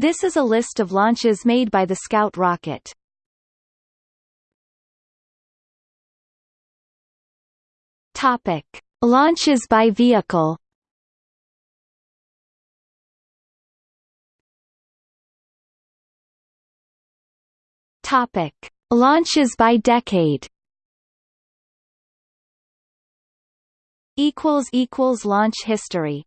This is a list of launches made by the Scout rocket. Topic: Launches by vehicle. Topic: Launches by decade. Equals equals launch history.